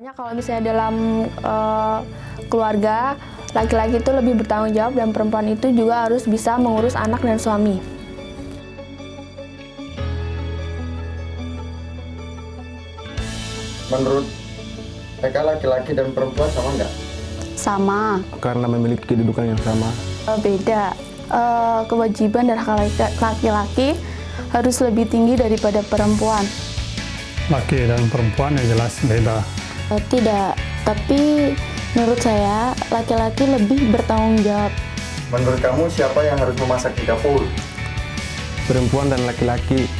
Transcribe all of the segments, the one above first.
Banyak kalau misalnya dalam uh, keluarga, laki-laki itu lebih bertanggung jawab dan perempuan itu juga harus bisa mengurus anak dan suami. Menurut mereka laki-laki dan perempuan sama nggak? Sama. Karena memiliki kedudukan yang sama. Uh, beda. Uh, kewajiban dan hak laki-laki harus lebih tinggi daripada perempuan. Laki dan perempuan yang jelas beda. Uh, tidak, tapi menurut saya laki-laki lebih bertanggung jawab. Menurut kamu siapa yang harus memasak di dapur? Perempuan dan laki-laki.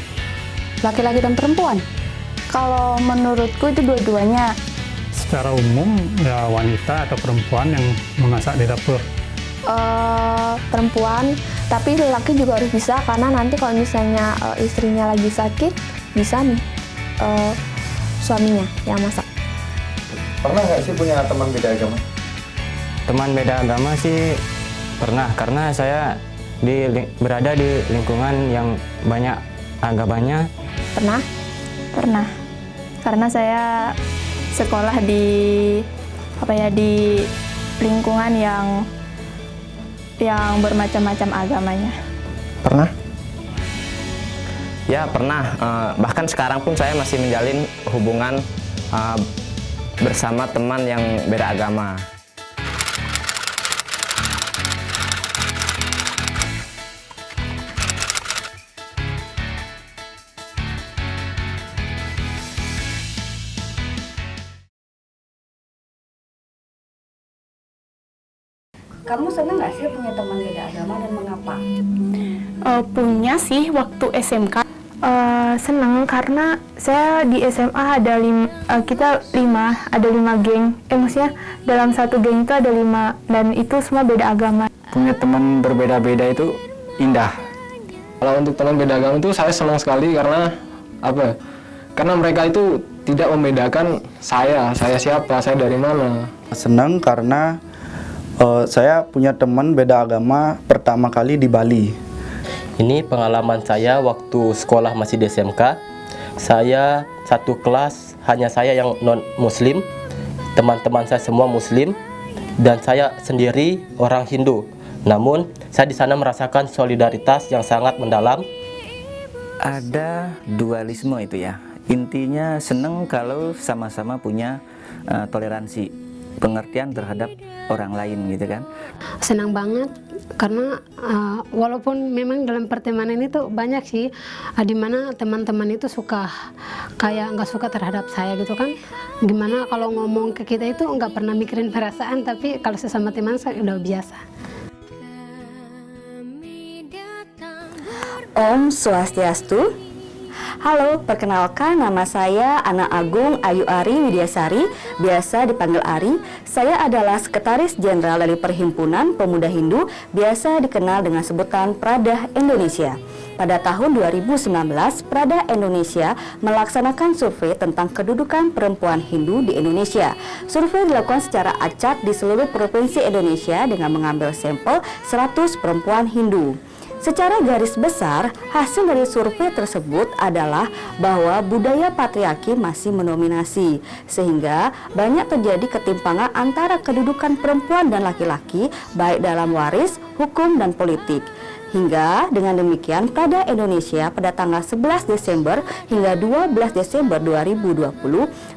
Laki-laki dan perempuan? Kalau menurutku itu dua-duanya. Secara umum ya wanita atau perempuan yang memasak di dapur. Uh, perempuan, tapi laki juga harus bisa karena nanti kalau misalnya uh, istrinya lagi sakit bisa nih uh, suaminya yang masak. Pernah nggak sih punya teman beda agama? Teman beda agama sih pernah karena saya di berada di lingkungan yang banyak agamanya. Pernah? Pernah. Karena saya sekolah di apa ya di lingkungan yang yang bermacam-macam agamanya. Pernah? Ya pernah, uh, bahkan sekarang pun saya masih menjalin hubungan uh, bersama teman yang beda agama. Kamu senang nggak sih punya teman beda agama dan mengapa? Uh, punya sih waktu SMK. Uh, senang karena saya di SMA ada lima, uh, kita lima, ada lima geng. Eh maksudnya dalam satu geng itu ada lima dan itu semua beda agama. Punya teman berbeda-beda itu indah. Kalau untuk teman beda agama itu saya senang sekali karena apa? Karena mereka itu tidak membedakan saya, saya siapa, saya dari mana. Senang karena uh, saya punya teman beda agama pertama kali di Bali. Ini pengalaman saya waktu sekolah masih di SMK. Saya satu kelas hanya saya yang non muslim, teman-teman saya semua muslim dan saya sendiri orang Hindu. Namun saya di sana merasakan solidaritas yang sangat mendalam. Ada dualisme itu ya. Intinya senang kalau sama-sama punya uh, toleransi, pengertian terhadap orang lain gitu kan. Senang banget karena uh, walaupun memang dalam pertemanan itu banyak sih uh, di mana teman-teman itu suka kayak nggak suka terhadap saya gitu kan gimana kalau ngomong ke kita itu nggak pernah mikirin perasaan tapi kalau sesama teman saya udah biasa Om Swastiastu Halo, perkenalkan nama saya Ana Agung Ayu Ari Widyasari, biasa dipanggil Ari. Saya adalah Sekretaris Jenderal dari Perhimpunan Pemuda Hindu, biasa dikenal dengan sebutan Prada Indonesia. Pada tahun 2019, Prada Indonesia melaksanakan survei tentang kedudukan perempuan Hindu di Indonesia. Survei dilakukan secara acak di seluruh provinsi Indonesia dengan mengambil sampel 100 perempuan Hindu. Secara garis besar, hasil dari survei tersebut adalah bahwa budaya patriarki masih mendominasi, sehingga banyak terjadi ketimpangan antara kedudukan perempuan dan laki-laki, baik dalam waris, hukum, dan politik. Hingga dengan demikian Prada Indonesia pada tanggal 11 Desember hingga 12 Desember 2020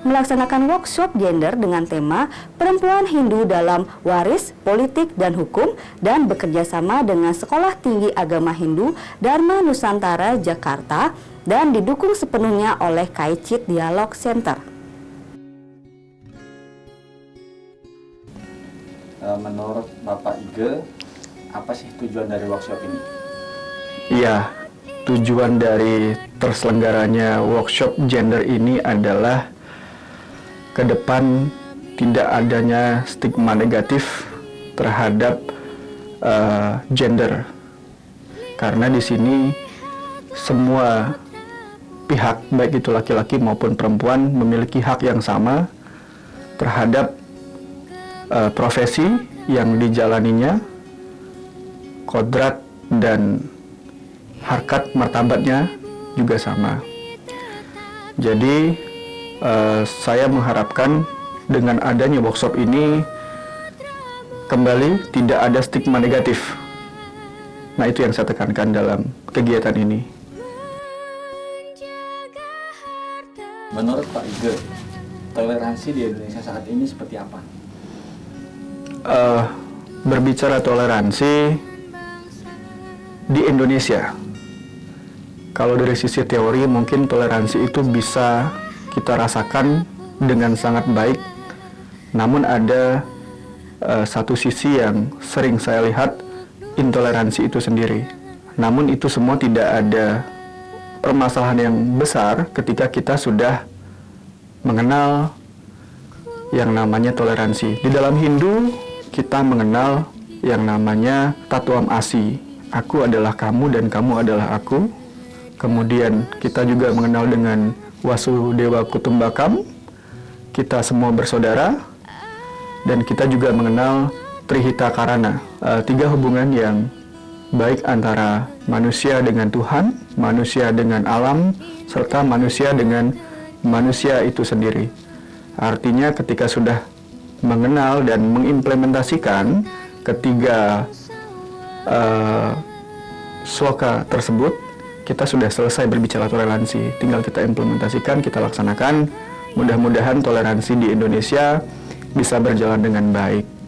melaksanakan workshop gender dengan tema Perempuan Hindu dalam Waris, Politik, dan Hukum dan bekerja sama dengan Sekolah Tinggi Agama Hindu Dharma Nusantara Jakarta dan didukung sepenuhnya oleh Kaicit Dialog Center. Menurut Bapak Ige, apa sih tujuan dari workshop ini? Iya, tujuan dari terselenggaranya workshop gender ini adalah ke depan tidak adanya stigma negatif terhadap uh, gender. Karena di sini semua pihak baik itu laki-laki maupun perempuan memiliki hak yang sama terhadap uh, profesi yang dijalaninya kodrat dan harkat martabatnya juga sama. Jadi uh, saya mengharapkan dengan adanya workshop ini kembali tidak ada stigma negatif. Nah, itu yang saya tekankan dalam kegiatan ini. Menurut Pak Ige, toleransi di Indonesia saat ini seperti apa? Eh, berbicara toleransi di Indonesia, kalau dari sisi teori mungkin toleransi itu bisa kita rasakan dengan sangat baik. Namun ada eh, satu sisi yang sering saya lihat intoleransi itu sendiri. Namun itu semua tidak ada permasalahan yang besar ketika kita sudah mengenal yang namanya toleransi. Di dalam Hindu kita mengenal yang namanya tatuam asi. Aku adalah kamu dan kamu adalah aku. Kemudian kita juga mengenal dengan Wasudewa Kutumbakam. Kita semua bersaudara dan kita juga mengenal Trihita Karana. Uh, tiga hubungan yang baik antara manusia dengan Tuhan, manusia dengan alam, serta manusia dengan manusia itu sendiri. Artinya ketika sudah mengenal dan mengimplementasikan ketiga uh, sloka tersebut, kita sudah selesai berbicara toleransi. Tinggal kita implementasikan, kita laksanakan. Mudah-mudahan toleransi di Indonesia bisa berjalan dengan baik.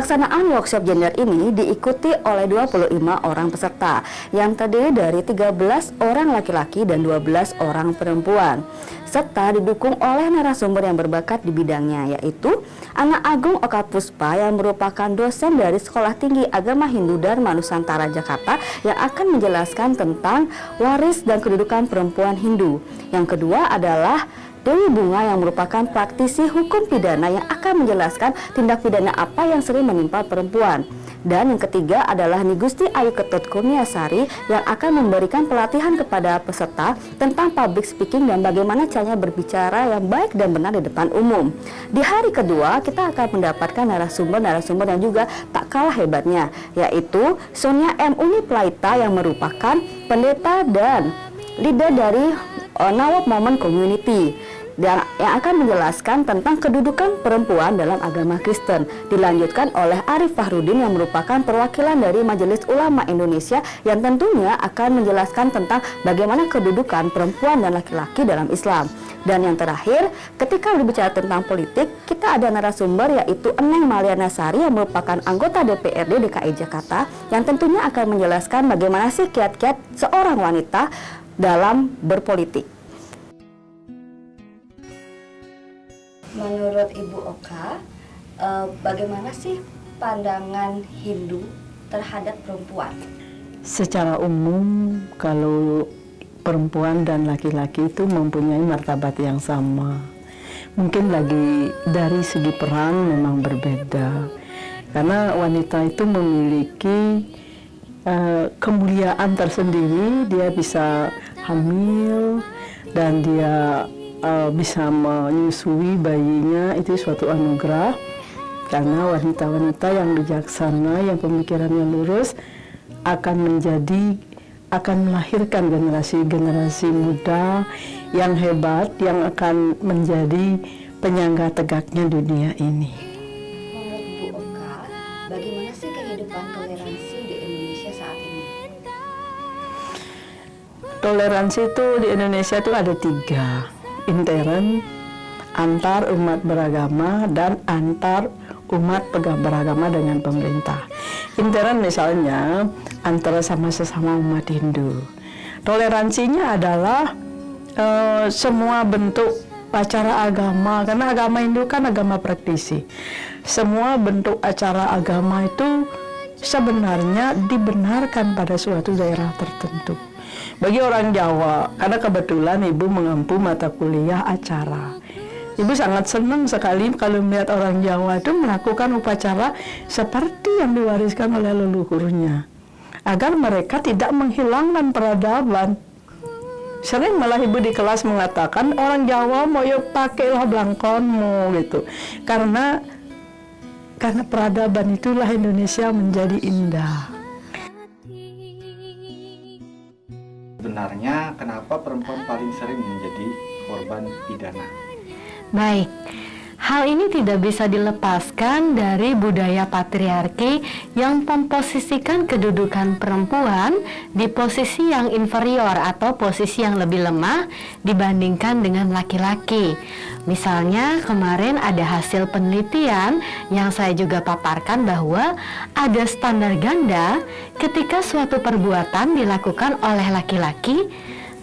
Pelaksanaan workshop gender ini diikuti oleh 25 orang peserta yang terdiri dari 13 orang laki-laki dan 12 orang perempuan serta didukung oleh narasumber yang berbakat di bidangnya yaitu Anak Agung Oka Puspa yang merupakan dosen dari Sekolah Tinggi Agama Hindu Dharma Nusantara Jakarta yang akan menjelaskan tentang waris dan kedudukan perempuan Hindu. Yang kedua adalah Dewi Bunga yang merupakan praktisi hukum pidana yang akan menjelaskan tindak pidana apa yang sering menimpa perempuan. Dan yang ketiga adalah Nigusti Ayu Ketut Kurniasari yang akan memberikan pelatihan kepada peserta tentang public speaking dan bagaimana caranya berbicara yang baik dan benar di depan umum. Di hari kedua kita akan mendapatkan narasumber-narasumber yang juga tak kalah hebatnya yaitu Sonia M. Uni Plaita yang merupakan pendeta dan leader dari uh, Nawab Moment Community dan yang akan menjelaskan tentang kedudukan perempuan dalam agama Kristen. Dilanjutkan oleh Arif Fahrudin yang merupakan perwakilan dari Majelis Ulama Indonesia yang tentunya akan menjelaskan tentang bagaimana kedudukan perempuan dan laki-laki dalam Islam. Dan yang terakhir, ketika berbicara tentang politik, kita ada narasumber yaitu Eneng Maliana Sari yang merupakan anggota DPRD DKI Jakarta yang tentunya akan menjelaskan bagaimana sih kiat-kiat seorang wanita dalam berpolitik. Menurut Ibu Oka, eh, bagaimana sih pandangan Hindu terhadap perempuan? Secara umum, kalau perempuan dan laki-laki itu mempunyai martabat yang sama. Mungkin lagi dari segi peran memang berbeda, karena wanita itu memiliki uh, kemuliaan tersendiri. Dia bisa hamil dan dia uh, bisa menyusui bayinya itu suatu anugerah karena wanita-wanita yang bijaksana yang pemikirannya lurus akan menjadi akan melahirkan generasi-generasi muda yang hebat yang akan menjadi penyangga tegaknya dunia ini. Toleransi itu di Indonesia itu ada tiga intern, antar umat beragama, dan antar umat beragama dengan pemerintah. Intern misalnya antara sama sesama umat Hindu. Toleransinya adalah e, semua bentuk acara agama, karena agama Hindu kan agama praktisi. Semua bentuk acara agama itu sebenarnya dibenarkan pada suatu daerah tertentu. Bagi orang Jawa, karena kebetulan ibu mengempu mata kuliah acara. Ibu sangat senang sekali kalau melihat orang Jawa itu melakukan upacara seperti yang diwariskan oleh leluhurnya. Agar mereka tidak menghilangkan peradaban. Sering malah ibu di kelas mengatakan orang Jawa mau yuk pakailah belangkonmu gitu. Karena karena peradaban itulah Indonesia menjadi indah. Sebenarnya kenapa perempuan paling sering menjadi korban pidana. Baik, hal ini tidak bisa dilepaskan dari budaya patriarki yang memposisikan kedudukan perempuan di posisi yang inferior atau posisi yang lebih lemah dibandingkan dengan laki-laki. Misalnya kemarin ada hasil penelitian yang saya juga paparkan bahwa ada standar ganda ketika suatu perbuatan dilakukan oleh laki-laki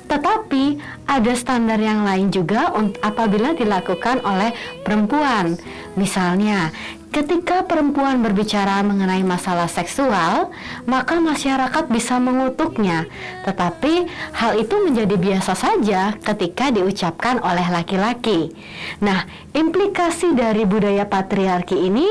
tetapi ada standar yang lain juga apabila dilakukan oleh perempuan. Misalnya, ketika perempuan berbicara mengenai masalah seksual, maka masyarakat bisa mengutuknya. Tetapi hal itu menjadi biasa saja ketika diucapkan oleh laki-laki. Nah, implikasi dari budaya patriarki ini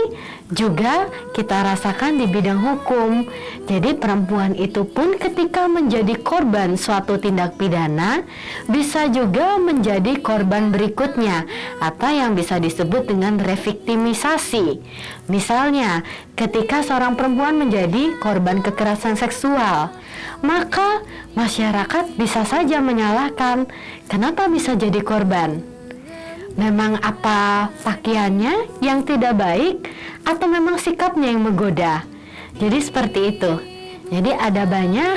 juga kita rasakan di bidang hukum. Jadi perempuan itu pun ketika menjadi korban suatu tindak pidana bisa juga menjadi korban berikutnya atau yang bisa disebut dengan reviktimisasi. Misalnya, ketika seorang perempuan menjadi korban kekerasan seksual, maka masyarakat bisa saja menyalahkan kenapa bisa jadi korban. Memang apa pakaiannya yang tidak baik atau memang sikapnya yang menggoda. Jadi seperti itu. Jadi ada banyak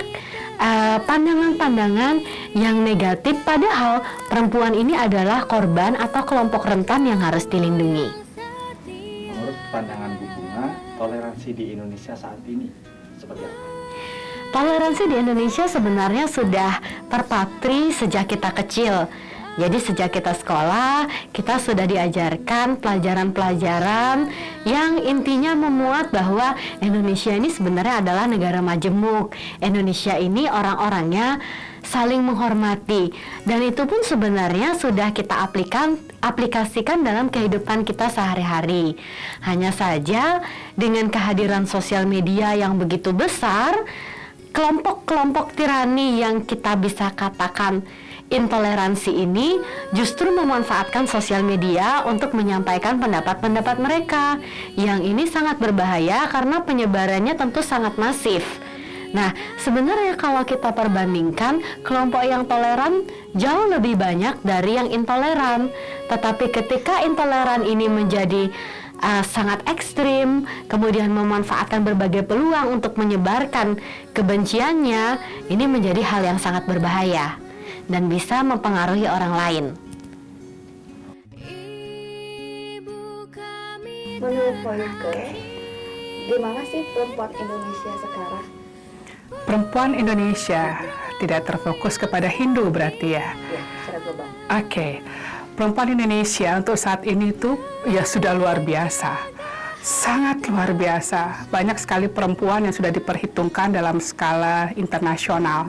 eh, pandangan-pandangan uh, yang negatif padahal perempuan ini adalah korban atau kelompok rentan yang harus dilindungi. Pandangan Bu Bunga, toleransi di Indonesia saat ini seperti apa? Toleransi di Indonesia sebenarnya sudah terpatri sejak kita kecil jadi sejak kita sekolah, kita sudah diajarkan pelajaran-pelajaran yang intinya memuat bahwa Indonesia ini sebenarnya adalah negara majemuk. Indonesia ini orang-orangnya saling menghormati dan itu pun sebenarnya sudah kita aplikan aplikasikan dalam kehidupan kita sehari-hari. Hanya saja dengan kehadiran sosial media yang begitu besar, kelompok-kelompok tirani yang kita bisa katakan intoleransi ini justru memanfaatkan sosial media untuk menyampaikan pendapat-pendapat mereka. Yang ini sangat berbahaya karena penyebarannya tentu sangat masif. Nah, sebenarnya kalau kita perbandingkan, kelompok yang toleran jauh lebih banyak dari yang intoleran. Tetapi ketika intoleran ini menjadi uh, sangat ekstrim, kemudian memanfaatkan berbagai peluang untuk menyebarkan kebenciannya, ini menjadi hal yang sangat berbahaya dan bisa mempengaruhi orang lain. Menurut Poyuke, gimana sih perempuan Indonesia sekarang? Perempuan Indonesia tidak terfokus kepada Hindu berarti ya? Oke, okay. perempuan Indonesia untuk saat ini tuh ya sudah luar biasa. Sangat luar biasa. Banyak sekali perempuan yang sudah diperhitungkan dalam skala internasional.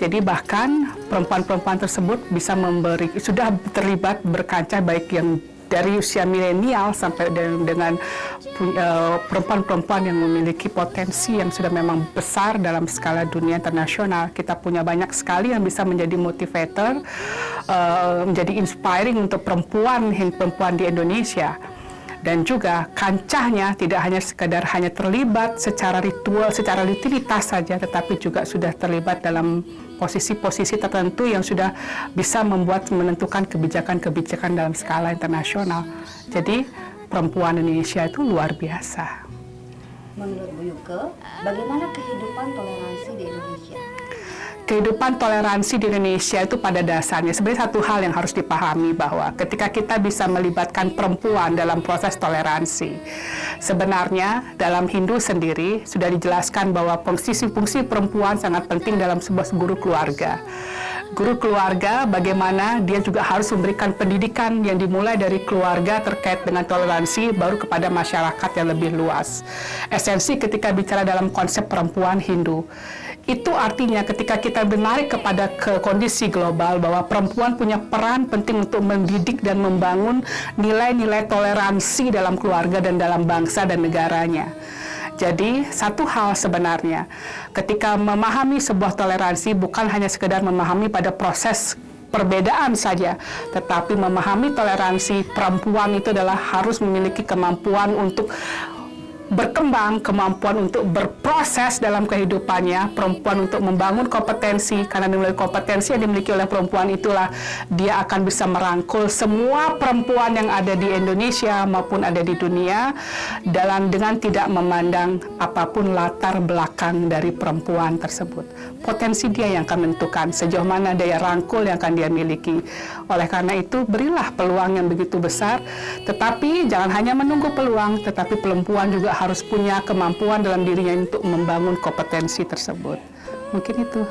Jadi bahkan perempuan-perempuan tersebut bisa memberi sudah terlibat berkancah baik yang dari usia milenial sampai dengan eh, perempuan-perempuan yang memiliki potensi yang sudah memang besar dalam skala dunia internasional. Kita punya banyak sekali yang bisa menjadi motivator, uh, menjadi inspiring untuk perempuan-perempuan di Indonesia dan juga kancahnya tidak hanya sekadar hanya terlibat secara ritual, secara rutinitas saja, tetapi juga sudah terlibat dalam posisi-posisi tertentu yang sudah bisa membuat menentukan kebijakan-kebijakan dalam skala internasional. Jadi perempuan Indonesia itu luar biasa. Menurut Bu Yuke, bagaimana kehidupan toleransi di Indonesia? Kehidupan toleransi di Indonesia itu pada dasarnya sebenarnya satu hal yang harus dipahami bahwa ketika kita bisa melibatkan perempuan dalam proses toleransi sebenarnya dalam Hindu sendiri sudah dijelaskan bahwa fungsi-fungsi perempuan sangat penting dalam sebuah guru keluarga. Guru keluarga bagaimana dia juga harus memberikan pendidikan yang dimulai dari keluarga terkait dengan toleransi baru kepada masyarakat yang lebih luas. Esensi ketika bicara dalam konsep perempuan Hindu itu artinya ketika kita menarik kepada ke kondisi global bahwa perempuan punya peran penting untuk mendidik dan membangun nilai-nilai toleransi dalam keluarga dan dalam bangsa dan negaranya. Jadi satu hal sebenarnya ketika memahami sebuah toleransi bukan hanya sekedar memahami pada proses perbedaan saja, tetapi memahami toleransi perempuan itu adalah harus memiliki kemampuan untuk berkembang, kemampuan untuk berproses dalam kehidupannya, perempuan untuk membangun kompetensi, karena melalui kompetensi yang dimiliki oleh perempuan itulah dia akan bisa merangkul semua perempuan yang ada di Indonesia maupun ada di dunia dalam dengan tidak memandang apa pun latar belakang dari perempuan tersebut. Potensi dia yang akan menentukan sejauh mana daya rangkul yang akan dia miliki. Oleh karena itu, berilah peluang yang begitu besar, tetapi jangan hanya menunggu peluang, tetapi perempuan juga harus punya kemampuan dalam dirinya untuk membangun kompetensi tersebut. Mungkin itu.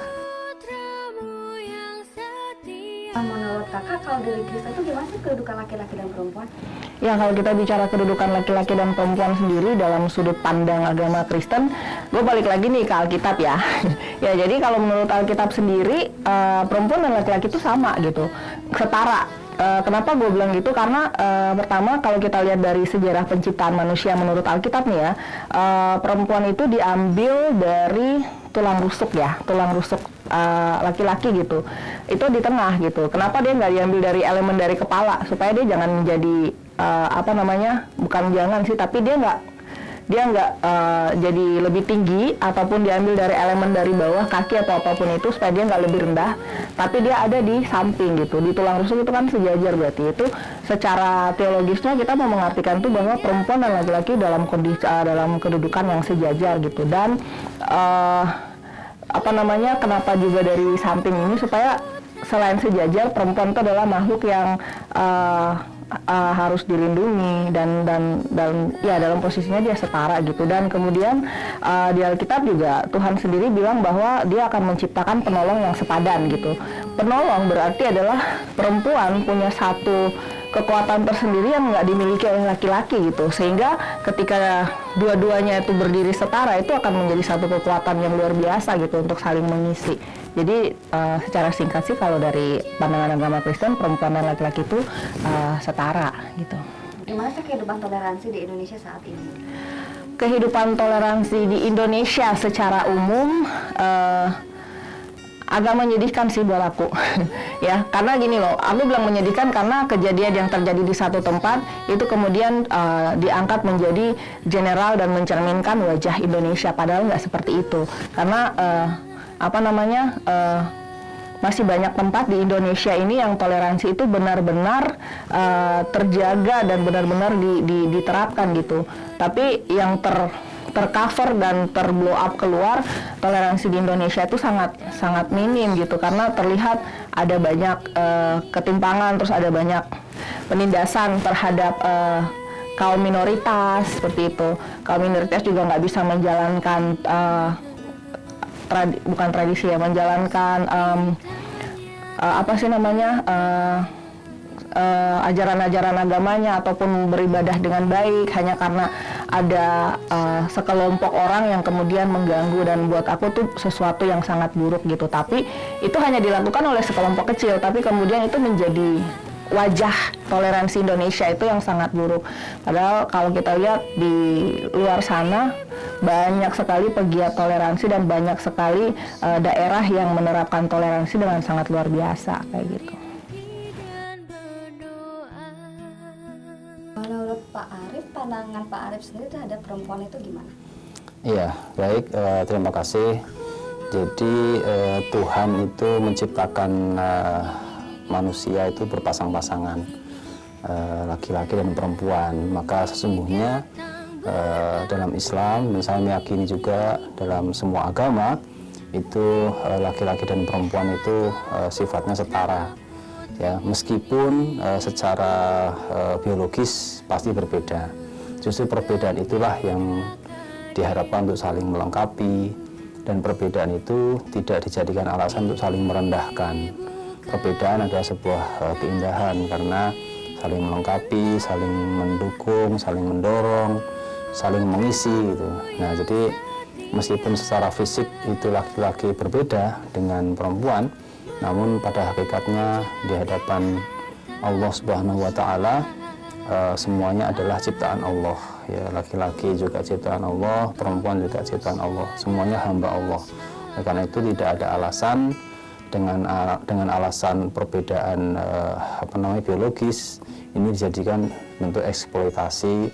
Menurut kakak, kalau dari Kristen itu gimana sih kedudukan laki-laki dan perempuan? Ya kalau kita bicara kedudukan laki-laki dan perempuan sendiri dalam sudut pandang agama Kristen, gue balik lagi nih ke Alkitab ya. ya jadi kalau menurut Alkitab sendiri uh, perempuan dan laki-laki itu sama gitu, setara. Uh, kenapa gue bilang gitu? Karena uh, pertama kalau kita lihat dari sejarah penciptaan manusia menurut Alkitab nih ya, uh, perempuan itu diambil dari tulang rusuk ya, tulang rusuk laki-laki uh, gitu. Itu di tengah gitu. Kenapa dia nggak diambil dari elemen dari kepala supaya dia jangan menjadi uh, apa namanya? Bukan jangan sih, tapi dia nggak dia nggak uh, jadi lebih tinggi ataupun diambil dari elemen dari bawah kaki atau apa pun itu supaya dia nggak lebih rendah. Tapi dia ada di samping gitu di tulang rusuk itu kan sejajar berarti. Itu secara teologisnya kita mau mengartikan tuh bahwa perempuan dan laki-laki dalam kondisi uh, dalam kedudukan yang sejajar gitu. Dan uh, apa namanya kenapa juga dari samping ini supaya selain sejajar perempuan itu adalah makhluk yang uh, uh, harus dilindungi dan dan dan ya dalam posisinya dia setara gitu. Dan kemudian uh, di Alkitab juga Tuhan sendiri bilang bahwa dia akan menciptakan penolong yang sepadan gitu. Penolong berarti adalah perempuan punya satu kekuatan tersendiri yang nggak dimiliki oleh laki-laki gitu. Sehingga ketika dua-duanya itu berdiri setara itu akan menjadi satu kekuatan yang luar biasa gitu untuk saling mengisi. Jadi uh, secara singkat sih kalau dari pandangan agama Kristen perempuan dan laki-laki itu uh, setara gitu. Gimana sih kehidupan toleransi di Indonesia saat ini? kehidupan toleransi di Indonesia secara umum uh, agak menyedihkan sih buat aku ya. Karena gini loh aku bilang menyedihkan karena kejadian yang terjadi di satu tempat itu kemudian uh, diangkat menjadi general dan mencerminkan wajah Indonesia. Padahal nggak seperti itu. Karena uh, apa namanya uh, masih banyak tempat di Indonesia ini yang toleransi itu benar-benar uh, terjaga dan benar-benar di, di, diterapkan gitu. Tapi yang ter tercover dan terblow up keluar toleransi di Indonesia itu sangat sangat minim gitu. Karena terlihat ada banyak uh, ketimpangan terus ada banyak penindasan terhadap uh, kaum minoritas seperti itu. Kaum minoritas juga nggak bisa menjalankan uh, tradi bukan tradisi ya menjalankan um, uh, apa sih namanya uh, ajaran-ajaran uh, agamanya ataupun beribadah dengan baik hanya karena ada uh, sekelompok orang yang kemudian mengganggu dan buat aku tuh sesuatu yang sangat buruk gitu. Tapi itu hanya dilakukan oleh sekelompok kecil tapi kemudian itu menjadi wajah toleransi Indonesia itu yang sangat buruk. Padahal kalau kita lihat di luar sana banyak sekali pegiat toleransi dan banyak sekali uh, daerah yang menerapkan toleransi dengan sangat luar biasa kayak gitu Arif sendiri terhadap perempuan itu gimana? Iya, baik. Uh, terima kasih. Jadi uh, Tuhan itu menciptakan uh, manusia itu berpasang-pasangan, laki-laki dan perempuan. Maka sesungguhnya uh, dalam Islam, dan saya meyakini juga dalam semua agama, itu laki-laki dan perempuan itu sifatnya setara ya meskipun secara biologis pasti berbeda justru perbedaan itulah yang diharapkan untuk saling melengkapi dan perbedaan itu tidak dijadikan alasan untuk saling merendahkan. Perbedaan adalah sebuah uh, keindahan karena saling melengkapi saling mendukung saling mendorong saling mengisi gitu. Nah jadi meskipun secara fisik itu laki-laki berbeda dengan perempuan namun pada hakikatnya di hadapan Allah Subhanahu wa taala uh, semuanya adalah ciptaan Allah ya laki-laki juga ciptaan Allah perempuan juga ciptaan Allah semuanya hamba Allah Oleh karena itu tidak ada alasan dengan uh, dengan alasan perbedaan uh, apa namanya biologis ini dijadikan bentuk eksploitasi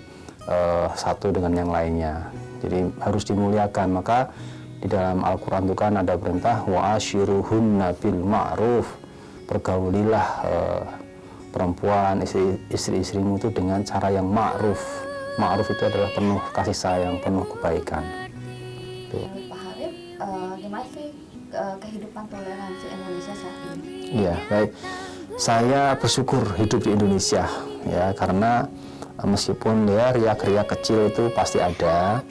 eh, satu dengan yang lainnya. Jadi harus dimuliakan. Maka di dalam Al-Quran itu kan ada perintah wa ashiruhunna bil ma'ruf pergaulilah eh, perempuan istri istri-istrimu itu dengan cara yang ma'ruf ma'ruf itu adalah penuh kasih sayang penuh kebaikan Tuh. Pak Harif, eh, gimana sih eh, kehidupan toleransi Indonesia saat ini? Iya, baik. Saya bersyukur hidup di Indonesia ya karena eh, meskipun ya riak-riak kecil itu pasti ada,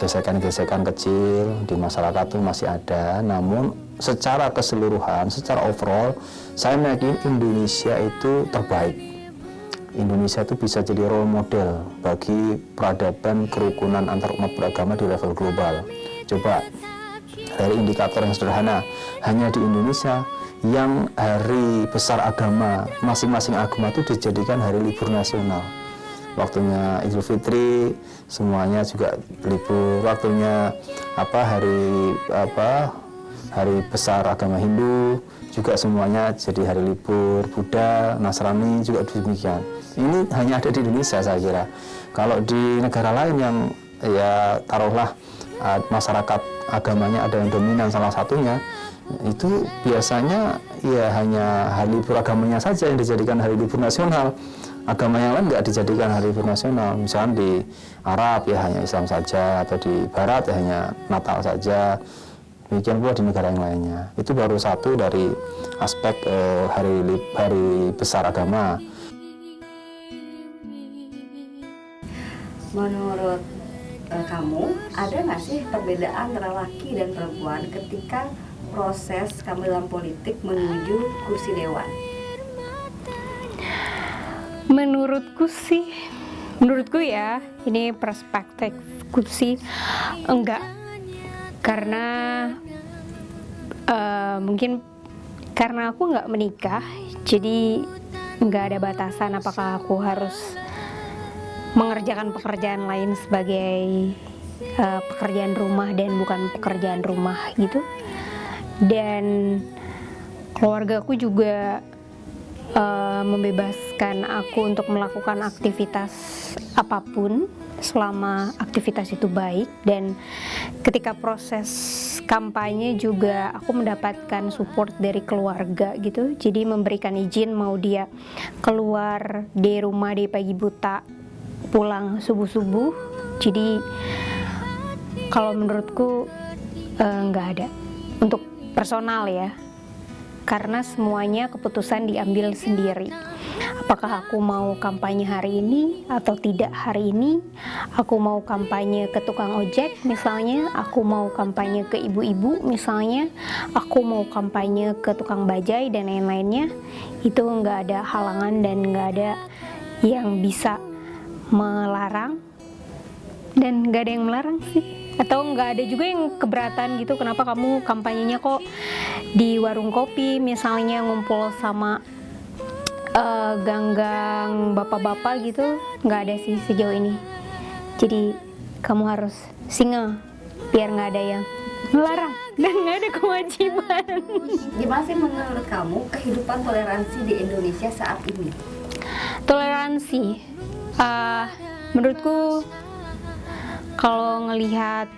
gesekan-gesekan kecil di masyarakat itu masih ada, namun secara keseluruhan, secara overall, saya meyakini Indonesia itu terbaik. Indonesia itu bisa jadi role model bagi peradaban kerukunan antar umat beragama di level global. Coba dari indikator yang sederhana, hanya di Indonesia yang hari besar agama, masing-masing agama itu dijadikan hari libur nasional. Waktunya Idul Fitri, semuanya juga libur. Waktunya apa hari apa hari besar agama Hindu juga semuanya jadi hari libur. Buddha, Nasrani juga demikian. Ini hanya ada di Indonesia saya kira. Kalau di negara lain yang ya taruhlah uh, masyarakat agamanya ada yang dominan salah satunya itu biasanya ya hanya hari libur agamanya saja yang dijadikan hari libur nasional agama yang lain nggak dijadikan hari libur nasional misalnya di Arab ya hanya Islam saja atau di Barat ya hanya Natal saja demikian pula di negara yang lainnya. Itu baru satu dari aspek eh, hari hari besar agama. Menurut eh, kamu, ada nggak sih perbedaan antara laki dan perempuan ketika proses kamu dalam politik menuju kursi dewan? Menurutku sih, menurutku ya, ini perspektifku sih enggak, karena eh, mungkin karena aku nggak menikah, jadi nggak ada batasan apakah aku harus mengerjakan pekerjaan lain sebagai eh, pekerjaan rumah dan bukan pekerjaan rumah gitu. Dan keluargaku juga eh, membebaskan aku untuk melakukan aktivitas apa pun selama aktivitas itu baik dan ketika proses kampanye juga aku mendapatkan support dari keluarga gitu. Jadi memberikan izin mau dia keluar di rumah di pagi buta pulang subuh-subuh. Jadi kalau menurutku eh, nggak ada. Untuk personal ya. Karena semuanya keputusan diambil sendiri apakah aku mau kampanye hari ini atau tidak hari ini? Aku mau kampanye ke tukang ojek misalnya. Aku mau kampanye ke ibu-ibu misalnya. Aku mau kampanye ke tukang bajai dan lain-lainnya. Itu nggak ada halangan dan nggak ada yang bisa melarang. Dan nggak ada yang melarang sih. Atau nggak ada juga yang keberatan gitu kenapa kamu kampanyenya kok di warung kopi misalnya ngumpul sama eh, gang-gang bapak-bapak gitu nggak ada sih sejauh ini. Jadi kamu harus single biar nggak ada yang melarang dan nggak ada kewajiban. Gimana sih menurut kamu kehidupan toleransi di Indonesia saat ini? toleransi? Eh, menurutku kalau ngelihat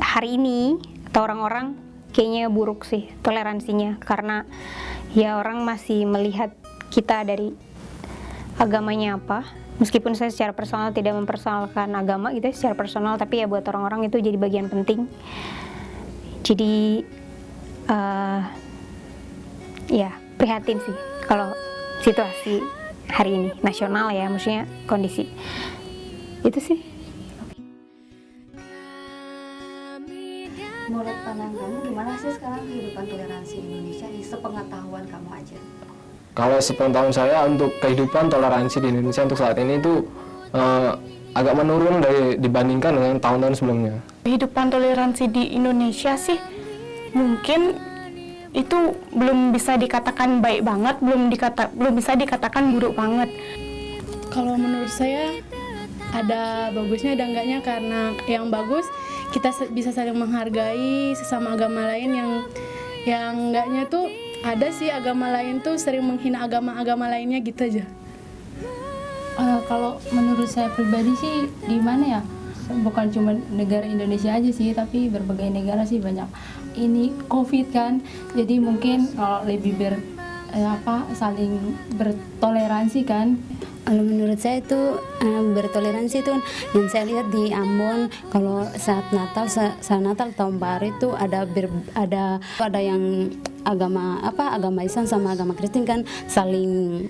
hari ini atau orang-orang kayaknya buruk sih toleransinya. Karena ya orang masih melihat kita dari agamanya apa. Meskipun saya secara personal tidak mempersoalkan agama gitu ya, secara personal tapi ya buat orang-orang itu jadi bagian penting. Jadi eh, ya prihatin sih kalau situasi hari ini nasional ya maksudnya kondisi. Itu sih. Menurut pandangan kamu gimana sih sekarang kehidupan toleransi Indonesia di sepengetahuan kamu? Kalau sepengetahuan saya untuk kehidupan toleransi di Indonesia untuk saat ini itu eh, agak menurun dari dibandingkan dengan tahun-tahun sebelumnya. Kehidupan toleransi di Indonesia sih mungkin itu belum bisa dikatakan baik banget, belum dikata belum bisa dikatakan buruk banget. Kalau menurut saya ada bagusnya ada enggaknya karena yang bagus kita bisa saling menghargai sesama agama lain yang yang enggaknya tuh ada sih agama lain tuh sering menghina agama-agama lainnya gitu aja. Eh, kalau menurut saya pribadi sih di mana ya? Bukan cuma negara Indonesia aja sih, tapi berbagai negara sih banyak ini COVID kan. Jadi mungkin kalau lebih ber eh, apa saling bertoleransi kan. Kalau menurut saya itu eh, bertoleransi itu yang saya lihat di Ambon kalau saat Natal sa- saat Natal tahun baru itu ada ber- ada ada yang agama apa agama Islam sama agama Kristen kan saling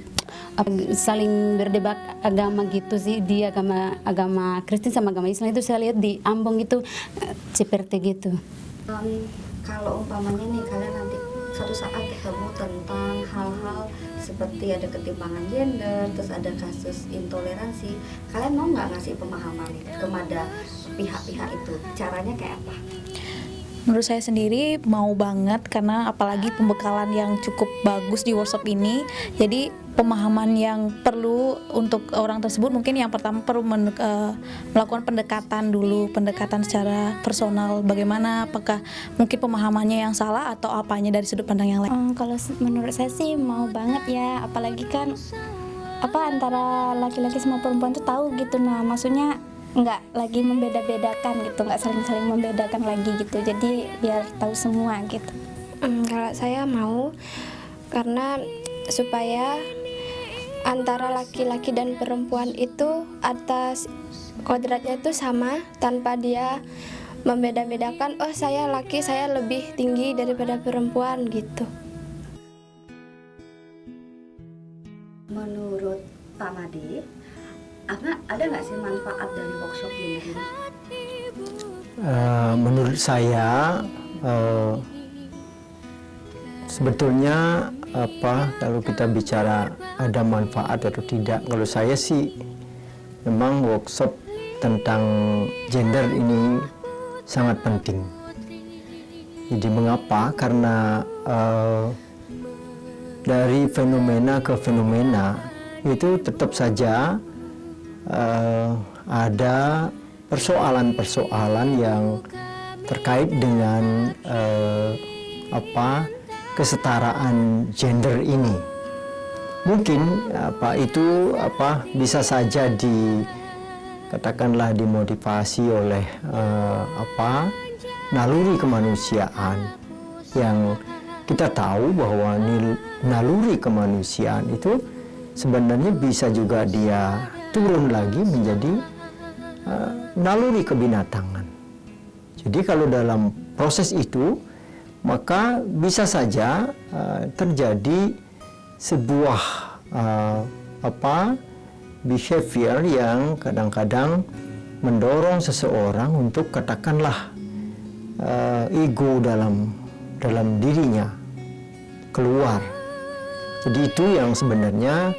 saling berdebat agama gitu sih di agama agama Kristen sama agama Islam itu saya lihat di Ambon itu eh, seperti gitu. Kalau umpamanya nih kalian nanti suatu saat ketemu tentang hal-hal seperti ada ketimpangan gender, terus ada kasus intoleransi, kalian mau nggak ngasih pemahaman kepada pihak-pihak itu? Caranya kayak apa? Menurut saya sendiri mau banget karena apalagi pembekalan yang cukup bagus di workshop ini. Jadi pemahaman yang perlu untuk orang tersebut mungkin yang pertama perlu men- eh, melakukan pendekatan dulu, pendekatan secara personal. Bagaimana apakah mungkin pemahamannya yang salah atau apanya dari sudut pandang yang lain? Hmm, kalau menurut saya sih mau banget ya, apalagi kan apa antara laki-laki sama perempuan tuh tahu gitu. Nah, maksudnya nggak lagi membeda-bedakan gitu, nggak saling-saling membedakan lagi gitu. Jadi biar tahu semua gitu. Hmm, kalau saya mau karena supaya antara laki-laki dan perempuan itu atas kodratnya itu sama tanpa dia membeda-bedakan oh saya laki saya lebih tinggi daripada perempuan gitu. Menurut Pak Made, apa ada nggak sih manfaat dari workshop ini? Eh, menurut saya eh, sebetulnya apa kalau kita bicara ada manfaat atau tidak kalau saya sih memang workshop tentang gender ini sangat penting jadi mengapa karena eh, dari fenomena ke fenomena itu tetap saja eh, ada persoalan-persoalan yang terkait dengan eh, apa kesetaraan gender ini. Mungkin apa itu apa bisa saja di katakanlah dimotivasi oleh eh, apa naluri kemanusiaan yang kita tahu bahwa naluri kemanusiaan itu sebenarnya bisa juga dia turun lagi menjadi eh, naluri kebinatangan. Jadi kalau dalam proses itu maka bisa saja eh, terjadi sebuah eh, apa behavior yang kadang-kadang mendorong seseorang untuk katakanlah eh, ego dalam dalam dirinya keluar. Jadi itu yang sebenarnya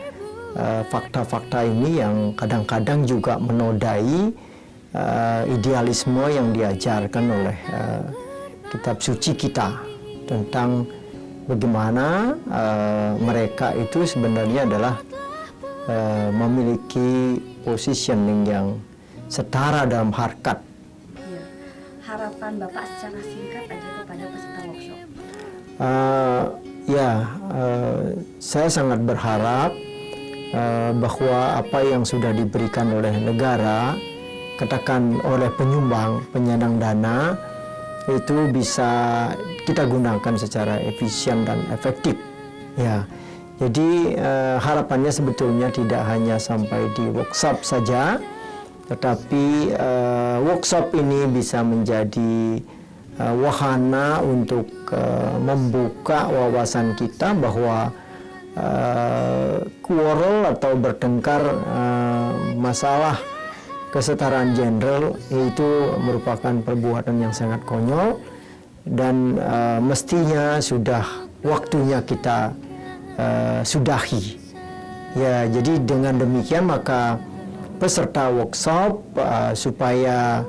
eh, fakta-fakta ini yang kadang-kadang juga menodai eh, idealisme yang diajarkan oleh eh, kitab suci kita tentang bagaimana eh, mereka itu sebenarnya adalah eh, memiliki positioning yang setara dalam harkat Harapan Bapak secara singkat aja kepada peserta workshop. Uh, ya, uh, saya sangat berharap uh, bahwa apa yang sudah diberikan oleh negara, katakan oleh penyumbang, penyandang dana, itu bisa kita gunakan secara efisien dan efektif. Ya, jadi uh, harapannya sebetulnya tidak hanya sampai di workshop saja, tetapi uh, workshop ini bisa menjadi uh, wahana untuk membuka wawasan kita bahwa uh, quarrel atau bertengkar uh, masalah kesetaraan gender itu merupakan perbuatan yang sangat konyol dan uh, mestinya sudah waktunya kita uh, sudahi. Ya, jadi dengan demikian maka peserta workshop uh, supaya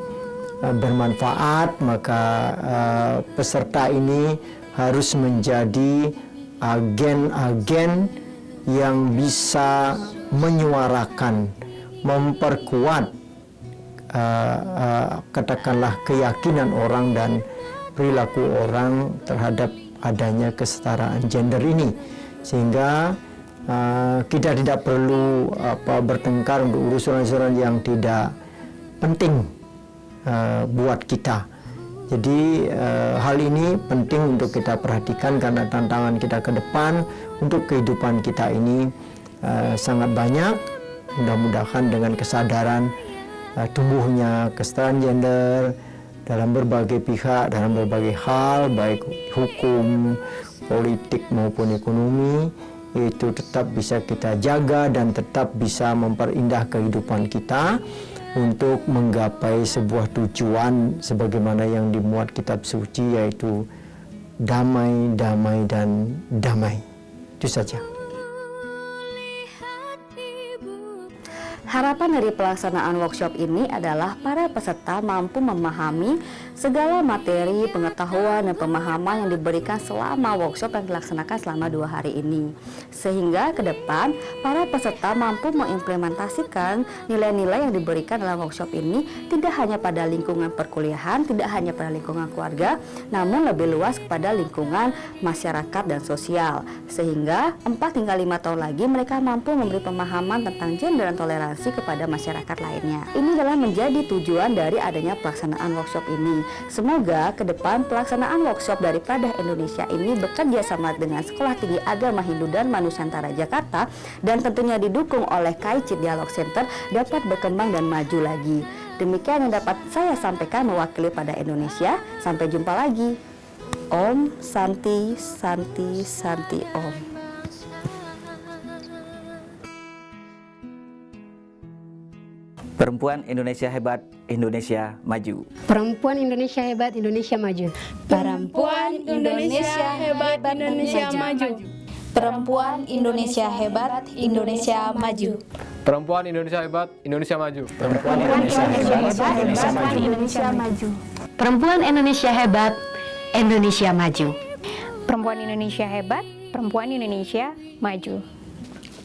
uh, bermanfaat maka uh, peserta ini harus menjadi agen-agen yang bisa menyuarakan, memperkuat uh, uh, katakanlah keyakinan orang dan perilaku orang terhadap adanya kesetaraan gender ini sehingga Uh, kita tidak perlu apa bertengkar untuk urusan-urusan yang tidak penting uh, buat kita. Jadi uh, hal ini penting untuk kita perhatikan karena tantangan kita ke depan untuk kehidupan kita ini uh, sangat banyak. Mudah-mudahan dengan kesadaran uh, tumbuhnya kesetaraan gender dalam berbagai pihak, dalam berbagai hal, baik hukum, politik maupun ekonomi, itu tetap bisa kita jaga dan tetap bisa memperindah kehidupan kita untuk menggapai sebuah tujuan sebagaimana yang dimuat kitab suci yaitu damai, damai, dan damai. Itu saja. Harapan dari pelaksanaan workshop ini adalah para peserta mampu memahami segala materi, pengetahuan, dan pemahaman yang diberikan selama workshop yang dilaksanakan selama dua hari ini. Sehingga ke depan, para peserta mampu mengimplementasikan nilai-nilai yang diberikan dalam workshop ini tidak hanya pada lingkungan perkuliahan, tidak hanya pada lingkungan keluarga, namun lebih luas kepada lingkungan masyarakat dan sosial. Sehingga 4 hingga 5 tahun lagi mereka mampu memberi pemahaman tentang gender dan toleransi kepada masyarakat lainnya. Ini adalah menjadi tujuan dari adanya pelaksanaan workshop ini. Semoga ke depan pelaksanaan workshop dari Pradah Indonesia ini bekerja sama dengan Sekolah Tinggi Agama Hindu dan Manusantara Jakarta dan tentunya didukung oleh KICIT Dialog Center dapat berkembang dan maju lagi. Demikian yang dapat saya sampaikan mewakili pada Indonesia. Sampai jumpa lagi. Om Santi Santi Santi Om. Perempuan Indonesia hebat, Indonesia maju. Perempuan Indonesia hebat, Indonesia maju. Perempuan Indonesia hebat, Indonesia maju. Perempuan Indonesia hebat, Indonesia maju. Perempuan Indonesia hebat, Indonesia maju. Perempuan Indonesia hebat, Indonesia maju. Perempuan Indonesia hebat, Indonesia maju. Perempuan Indonesia hebat, perempuan Indonesia maju.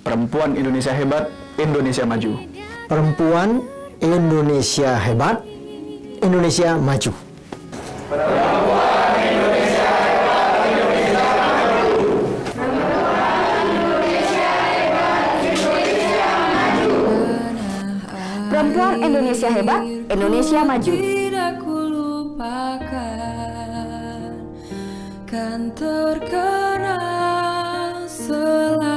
Perempuan Indonesia hebat, Indonesia maju. Perempuan Indonesia hebat, Indonesia maju. Perempuan Indonesia hebat, Indonesia maju. Tidak kulupakan kan terkenang selama